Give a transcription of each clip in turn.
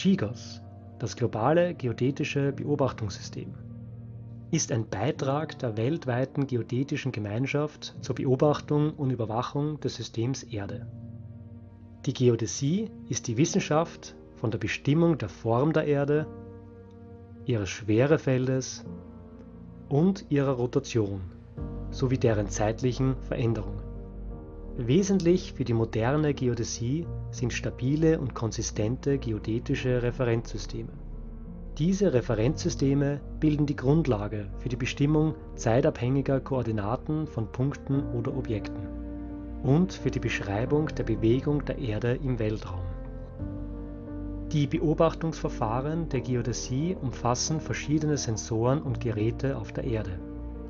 GGOS, das globale geodätische Beobachtungssystem, ist ein Beitrag der weltweiten geodätischen Gemeinschaft zur Beobachtung und Überwachung des Systems Erde. Die Geodäsie ist die Wissenschaft von der Bestimmung der Form der Erde, ihres Schwerefeldes und ihrer Rotation sowie deren zeitlichen Veränderungen. Wesentlich für die moderne Geodäsie sind stabile und konsistente geodätische Referenzsysteme. Diese Referenzsysteme bilden die Grundlage für die Bestimmung zeitabhängiger Koordinaten von Punkten oder Objekten und für die Beschreibung der Bewegung der Erde im Weltraum. Die Beobachtungsverfahren der Geodäsie umfassen verschiedene Sensoren und Geräte auf der Erde,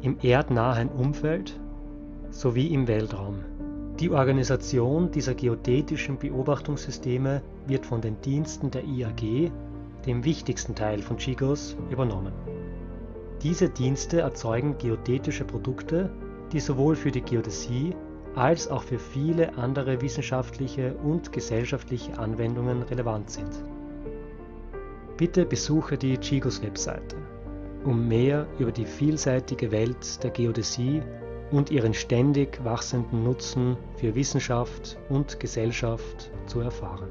im erdnahen Umfeld sowie im Weltraum die Organisation dieser geodätischen Beobachtungssysteme wird von den Diensten der IAG, dem wichtigsten Teil von GGOS, übernommen. Diese Dienste erzeugen geodätische Produkte, die sowohl für die Geodäsie als auch für viele andere wissenschaftliche und gesellschaftliche Anwendungen relevant sind. Bitte besuche die GGOS-Webseite, um mehr über die vielseitige Welt der Geodäsie und ihren ständig wachsenden Nutzen für Wissenschaft und Gesellschaft zu erfahren